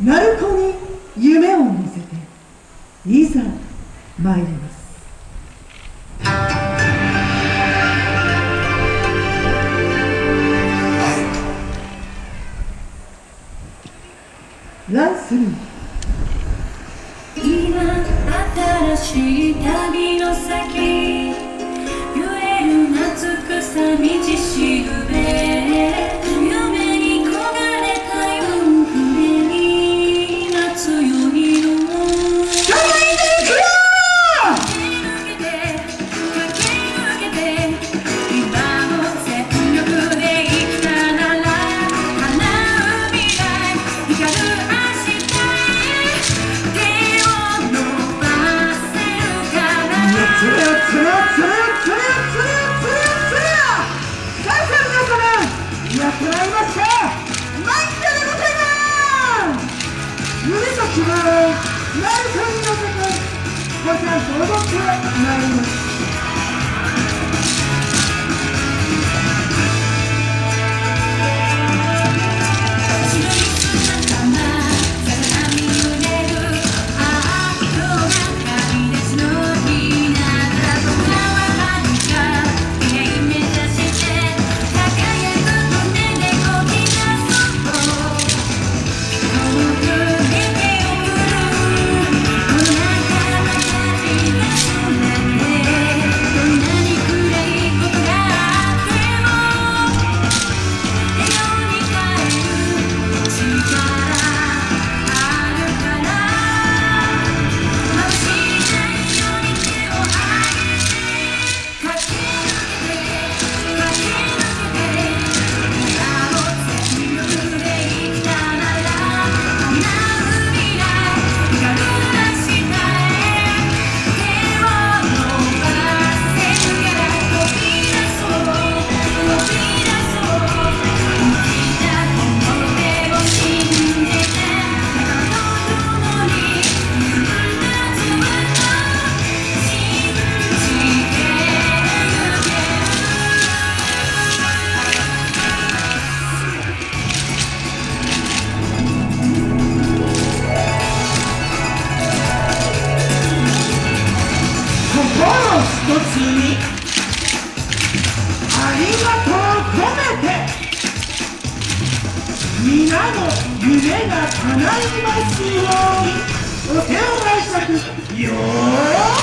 鳴子に夢を見せていざ参ります。ランスル今新しい旅の先。揺れる夏草道やってまいりましたマイケルでございます夢と希望なるかにのせてごちゃんと踊ってまいりました皆の夢が叶いますように。お手を拝借。よい。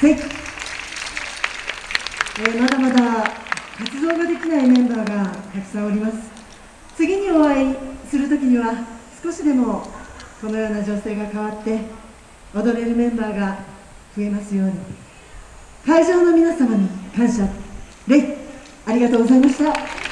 はい、えーまだまだ活動ができないメンバーがたくさんおります。次にお会いするときには少しでもこのような情勢が変わって踊れるメンバーが増えますように。会場の皆様に感謝礼ありがとうございました。